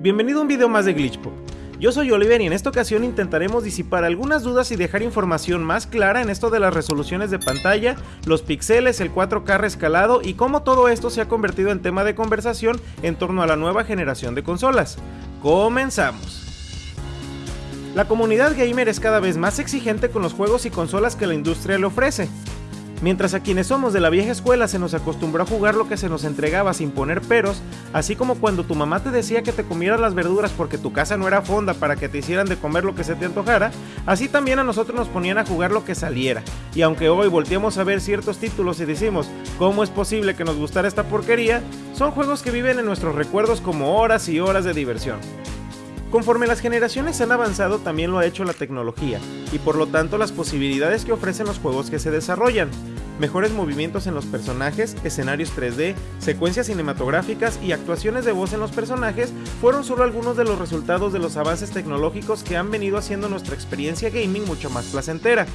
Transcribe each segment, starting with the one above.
Bienvenido a un video más de Glitchpop. Yo soy Oliver y en esta ocasión intentaremos disipar algunas dudas y dejar información más clara en esto de las resoluciones de pantalla, los píxeles, el 4K rescalado y cómo todo esto se ha convertido en tema de conversación en torno a la nueva generación de consolas. Comenzamos. La comunidad gamer es cada vez más exigente con los juegos y consolas que la industria le ofrece. Mientras a quienes somos de la vieja escuela se nos acostumbró a jugar lo que se nos entregaba sin poner peros, así como cuando tu mamá te decía que te comieras las verduras porque tu casa no era fonda para que te hicieran de comer lo que se te antojara, así también a nosotros nos ponían a jugar lo que saliera. Y aunque hoy volteamos a ver ciertos títulos y decimos, ¿cómo es posible que nos gustara esta porquería? Son juegos que viven en nuestros recuerdos como horas y horas de diversión. Conforme las generaciones han avanzado también lo ha hecho la tecnología, y por lo tanto las posibilidades que ofrecen los juegos que se desarrollan. Mejores movimientos en los personajes, escenarios 3D, secuencias cinematográficas y actuaciones de voz en los personajes fueron solo algunos de los resultados de los avances tecnológicos que han venido haciendo nuestra experiencia gaming mucho más placentera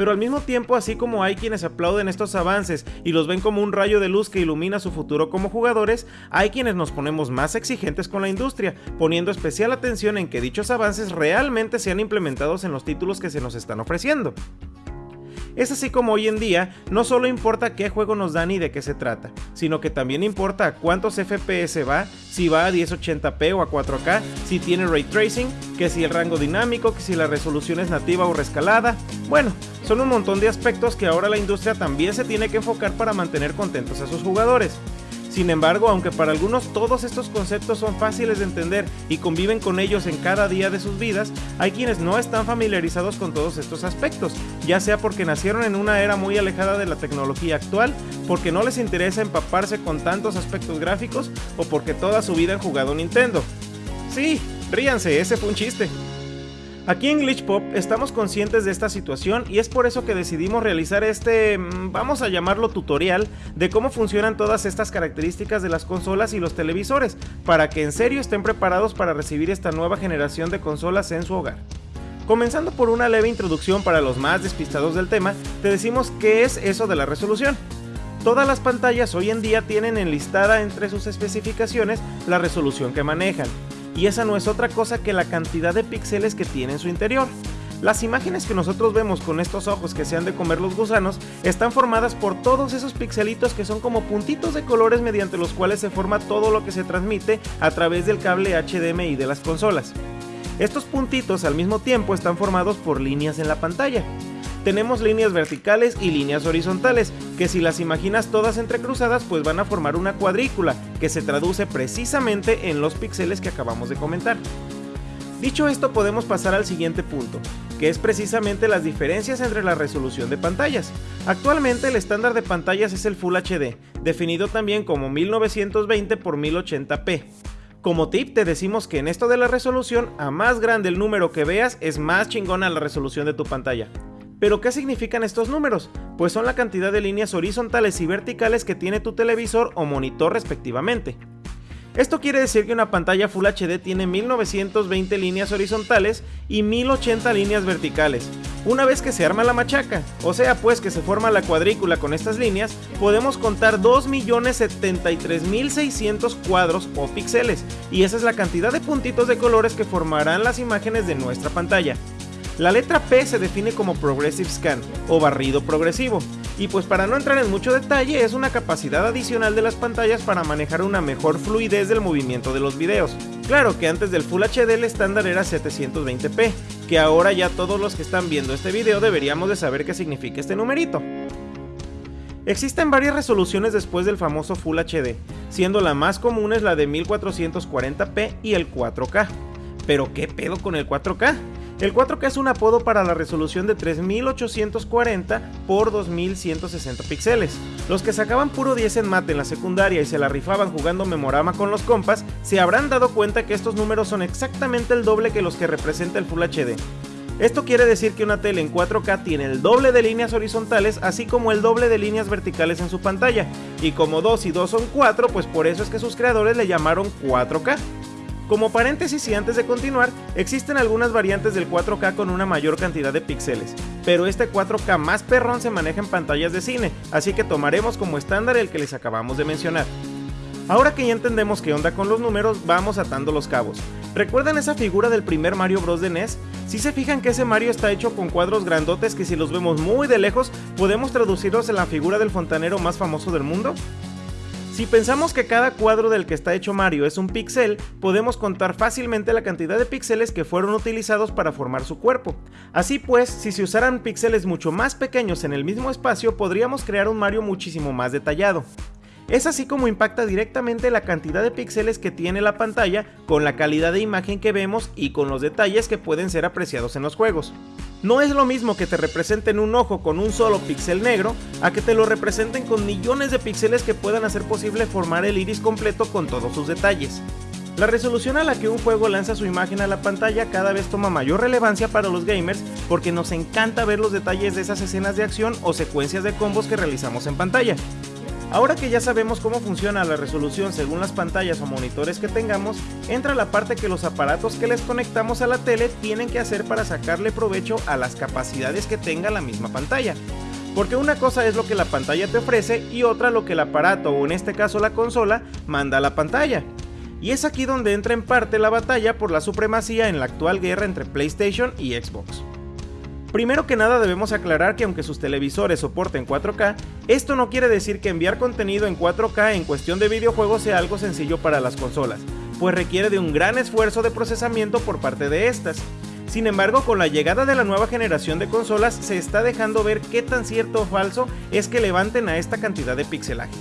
pero al mismo tiempo así como hay quienes aplauden estos avances y los ven como un rayo de luz que ilumina su futuro como jugadores, hay quienes nos ponemos más exigentes con la industria, poniendo especial atención en que dichos avances realmente sean implementados en los títulos que se nos están ofreciendo. Es así como hoy en día no solo importa qué juego nos dan y de qué se trata, sino que también importa a cuántos FPS va, si va a 1080p o a 4K, si tiene ray tracing, que si el rango dinámico, que si la resolución es nativa o rescalada. Bueno, son un montón de aspectos que ahora la industria también se tiene que enfocar para mantener contentos a sus jugadores. Sin embargo, aunque para algunos todos estos conceptos son fáciles de entender y conviven con ellos en cada día de sus vidas, hay quienes no están familiarizados con todos estos aspectos, ya sea porque nacieron en una era muy alejada de la tecnología actual, porque no les interesa empaparse con tantos aspectos gráficos o porque toda su vida han jugado Nintendo. Sí, ríanse, ese fue un chiste. Aquí en Glitch Pop estamos conscientes de esta situación y es por eso que decidimos realizar este, mm, vamos a llamarlo tutorial, de cómo funcionan todas estas características de las consolas y los televisores, para que en serio estén preparados para recibir esta nueva generación de consolas en su hogar. Comenzando por una leve introducción para los más despistados del tema, te decimos qué es eso de la resolución. Todas las pantallas hoy en día tienen enlistada entre sus especificaciones la resolución que manejan, y esa no es otra cosa que la cantidad de píxeles que tiene en su interior. Las imágenes que nosotros vemos con estos ojos que se han de comer los gusanos están formadas por todos esos pixelitos que son como puntitos de colores mediante los cuales se forma todo lo que se transmite a través del cable HDMI de las consolas. Estos puntitos al mismo tiempo están formados por líneas en la pantalla tenemos líneas verticales y líneas horizontales, que si las imaginas todas entrecruzadas pues van a formar una cuadrícula, que se traduce precisamente en los píxeles que acabamos de comentar. Dicho esto podemos pasar al siguiente punto, que es precisamente las diferencias entre la resolución de pantallas. Actualmente el estándar de pantallas es el Full HD, definido también como 1920 x 1080p. Como tip te decimos que en esto de la resolución, a más grande el número que veas es más chingona la resolución de tu pantalla. Pero ¿qué significan estos números? Pues son la cantidad de líneas horizontales y verticales que tiene tu televisor o monitor respectivamente. Esto quiere decir que una pantalla Full HD tiene 1920 líneas horizontales y 1080 líneas verticales. Una vez que se arma la machaca, o sea pues que se forma la cuadrícula con estas líneas, podemos contar 2.073.600 cuadros o píxeles, y esa es la cantidad de puntitos de colores que formarán las imágenes de nuestra pantalla. La letra P se define como Progressive Scan o barrido progresivo, y pues para no entrar en mucho detalle es una capacidad adicional de las pantallas para manejar una mejor fluidez del movimiento de los videos. Claro que antes del Full HD el estándar era 720p, que ahora ya todos los que están viendo este video deberíamos de saber qué significa este numerito. Existen varias resoluciones después del famoso Full HD, siendo la más común es la de 1440p y el 4K. Pero ¿qué pedo con el 4K? El 4K es un apodo para la resolución de 3840 x 2160 píxeles. Los que sacaban puro 10 en mate en la secundaria y se la rifaban jugando memorama con los compas, se habrán dado cuenta que estos números son exactamente el doble que los que representa el Full HD. Esto quiere decir que una tele en 4K tiene el doble de líneas horizontales así como el doble de líneas verticales en su pantalla, y como 2 y 2 son 4, pues por eso es que sus creadores le llamaron 4K. Como paréntesis y antes de continuar, existen algunas variantes del 4K con una mayor cantidad de píxeles, pero este 4K más perrón se maneja en pantallas de cine, así que tomaremos como estándar el que les acabamos de mencionar. Ahora que ya entendemos qué onda con los números, vamos atando los cabos. ¿Recuerdan esa figura del primer Mario Bros de NES? Si se fijan que ese Mario está hecho con cuadros grandotes que si los vemos muy de lejos podemos traducirlos en la figura del fontanero más famoso del mundo. Si pensamos que cada cuadro del que está hecho Mario es un píxel, podemos contar fácilmente la cantidad de píxeles que fueron utilizados para formar su cuerpo. Así pues, si se usaran píxeles mucho más pequeños en el mismo espacio, podríamos crear un Mario muchísimo más detallado. Es así como impacta directamente la cantidad de píxeles que tiene la pantalla con la calidad de imagen que vemos y con los detalles que pueden ser apreciados en los juegos. No es lo mismo que te representen un ojo con un solo píxel negro a que te lo representen con millones de píxeles que puedan hacer posible formar el iris completo con todos sus detalles. La resolución a la que un juego lanza su imagen a la pantalla cada vez toma mayor relevancia para los gamers porque nos encanta ver los detalles de esas escenas de acción o secuencias de combos que realizamos en pantalla. Ahora que ya sabemos cómo funciona la resolución según las pantallas o monitores que tengamos, entra la parte que los aparatos que les conectamos a la tele tienen que hacer para sacarle provecho a las capacidades que tenga la misma pantalla. Porque una cosa es lo que la pantalla te ofrece y otra lo que el aparato o en este caso la consola manda a la pantalla. Y es aquí donde entra en parte la batalla por la supremacía en la actual guerra entre PlayStation y Xbox. Primero que nada debemos aclarar que aunque sus televisores soporten 4K, esto no quiere decir que enviar contenido en 4K en cuestión de videojuegos sea algo sencillo para las consolas, pues requiere de un gran esfuerzo de procesamiento por parte de estas. Sin embargo, con la llegada de la nueva generación de consolas se está dejando ver qué tan cierto o falso es que levanten a esta cantidad de pixelaje.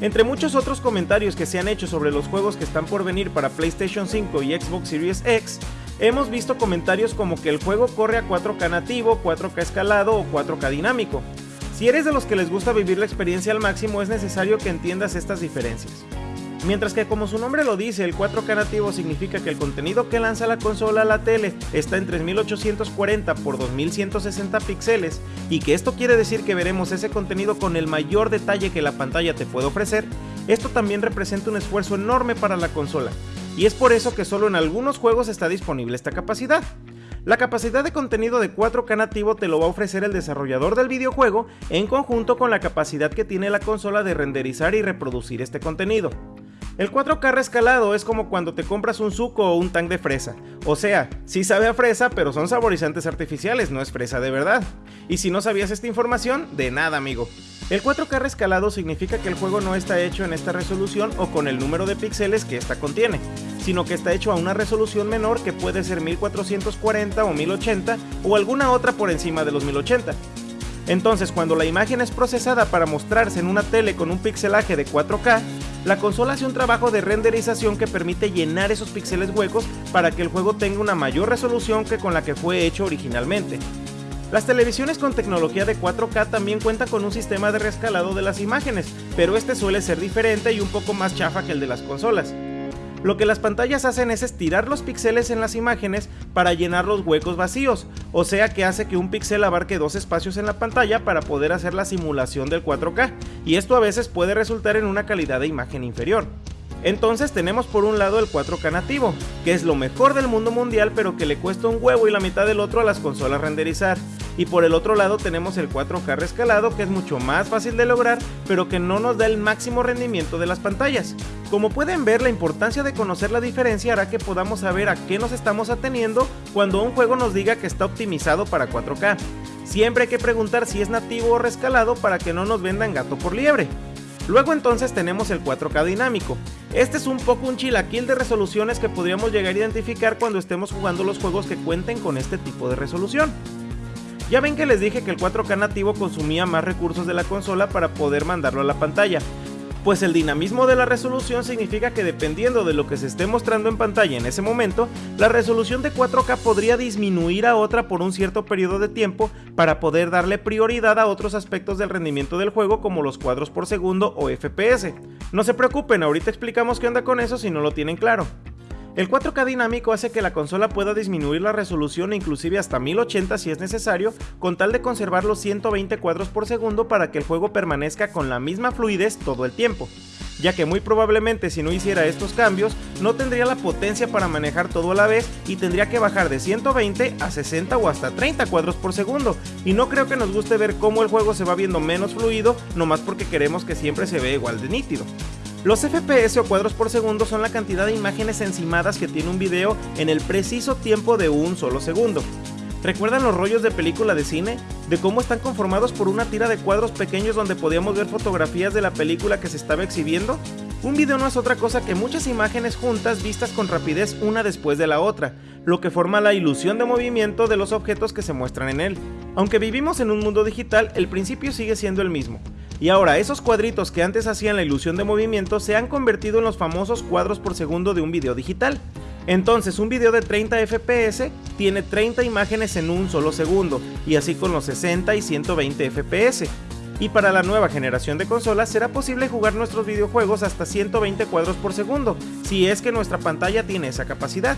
Entre muchos otros comentarios que se han hecho sobre los juegos que están por venir para PlayStation 5 y Xbox Series X, hemos visto comentarios como que el juego corre a 4K nativo, 4K escalado o 4K dinámico. Si eres de los que les gusta vivir la experiencia al máximo es necesario que entiendas estas diferencias. Mientras que como su nombre lo dice, el 4K nativo significa que el contenido que lanza la consola a la tele está en 3840 x 2160 píxeles y que esto quiere decir que veremos ese contenido con el mayor detalle que la pantalla te puede ofrecer, esto también representa un esfuerzo enorme para la consola, y es por eso que solo en algunos juegos está disponible esta capacidad. La capacidad de contenido de 4K nativo te lo va a ofrecer el desarrollador del videojuego en conjunto con la capacidad que tiene la consola de renderizar y reproducir este contenido. El 4K rescalado es como cuando te compras un suco o un tank de fresa. O sea, sí sabe a fresa, pero son saborizantes artificiales, no es fresa de verdad. Y si no sabías esta información, de nada amigo. El 4K rescalado significa que el juego no está hecho en esta resolución o con el número de píxeles que esta contiene, sino que está hecho a una resolución menor que puede ser 1440 o 1080 o alguna otra por encima de los 1080. Entonces cuando la imagen es procesada para mostrarse en una tele con un pixelaje de 4K, la consola hace un trabajo de renderización que permite llenar esos píxeles huecos para que el juego tenga una mayor resolución que con la que fue hecho originalmente. Las televisiones con tecnología de 4K también cuentan con un sistema de rescalado de las imágenes, pero este suele ser diferente y un poco más chafa que el de las consolas. Lo que las pantallas hacen es estirar los píxeles en las imágenes para llenar los huecos vacíos, o sea que hace que un píxel abarque dos espacios en la pantalla para poder hacer la simulación del 4K, y esto a veces puede resultar en una calidad de imagen inferior. Entonces tenemos por un lado el 4K nativo, que es lo mejor del mundo mundial pero que le cuesta un huevo y la mitad del otro a las consolas renderizar. Y por el otro lado tenemos el 4K rescalado que es mucho más fácil de lograr pero que no nos da el máximo rendimiento de las pantallas. Como pueden ver la importancia de conocer la diferencia hará que podamos saber a qué nos estamos ateniendo cuando un juego nos diga que está optimizado para 4K. Siempre hay que preguntar si es nativo o rescalado para que no nos vendan gato por liebre. Luego entonces tenemos el 4K dinámico. Este es un poco un chilaquil de resoluciones que podríamos llegar a identificar cuando estemos jugando los juegos que cuenten con este tipo de resolución. Ya ven que les dije que el 4K nativo consumía más recursos de la consola para poder mandarlo a la pantalla, pues el dinamismo de la resolución significa que dependiendo de lo que se esté mostrando en pantalla en ese momento, la resolución de 4K podría disminuir a otra por un cierto periodo de tiempo para poder darle prioridad a otros aspectos del rendimiento del juego como los cuadros por segundo o FPS. No se preocupen, ahorita explicamos qué onda con eso si no lo tienen claro. El 4K dinámico hace que la consola pueda disminuir la resolución inclusive hasta 1080 si es necesario, con tal de conservar los 120 cuadros por segundo para que el juego permanezca con la misma fluidez todo el tiempo ya que muy probablemente si no hiciera estos cambios no tendría la potencia para manejar todo a la vez y tendría que bajar de 120 a 60 o hasta 30 cuadros por segundo y no creo que nos guste ver cómo el juego se va viendo menos fluido nomás porque queremos que siempre se vea igual de nítido. Los FPS o cuadros por segundo son la cantidad de imágenes encimadas que tiene un video en el preciso tiempo de un solo segundo. ¿Recuerdan los rollos de película de cine? De cómo están conformados por una tira de cuadros pequeños donde podíamos ver fotografías de la película que se estaba exhibiendo? Un video no es otra cosa que muchas imágenes juntas vistas con rapidez una después de la otra, lo que forma la ilusión de movimiento de los objetos que se muestran en él. Aunque vivimos en un mundo digital, el principio sigue siendo el mismo. Y ahora, esos cuadritos que antes hacían la ilusión de movimiento se han convertido en los famosos cuadros por segundo de un video digital. Entonces, un video de 30 FPS tiene 30 imágenes en un solo segundo, y así con los 60 y 120 FPS. Y para la nueva generación de consolas será posible jugar nuestros videojuegos hasta 120 cuadros por segundo, si es que nuestra pantalla tiene esa capacidad.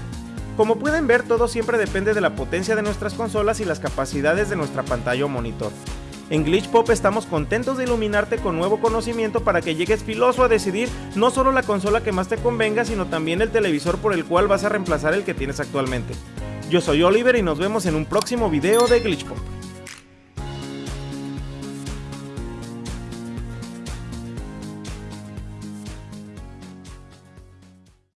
Como pueden ver, todo siempre depende de la potencia de nuestras consolas y las capacidades de nuestra pantalla o monitor. En Glitch Pop estamos contentos de iluminarte con nuevo conocimiento para que llegues filoso a decidir no solo la consola que más te convenga, sino también el televisor por el cual vas a reemplazar el que tienes actualmente. Yo soy Oliver y nos vemos en un próximo video de Glitch Pop.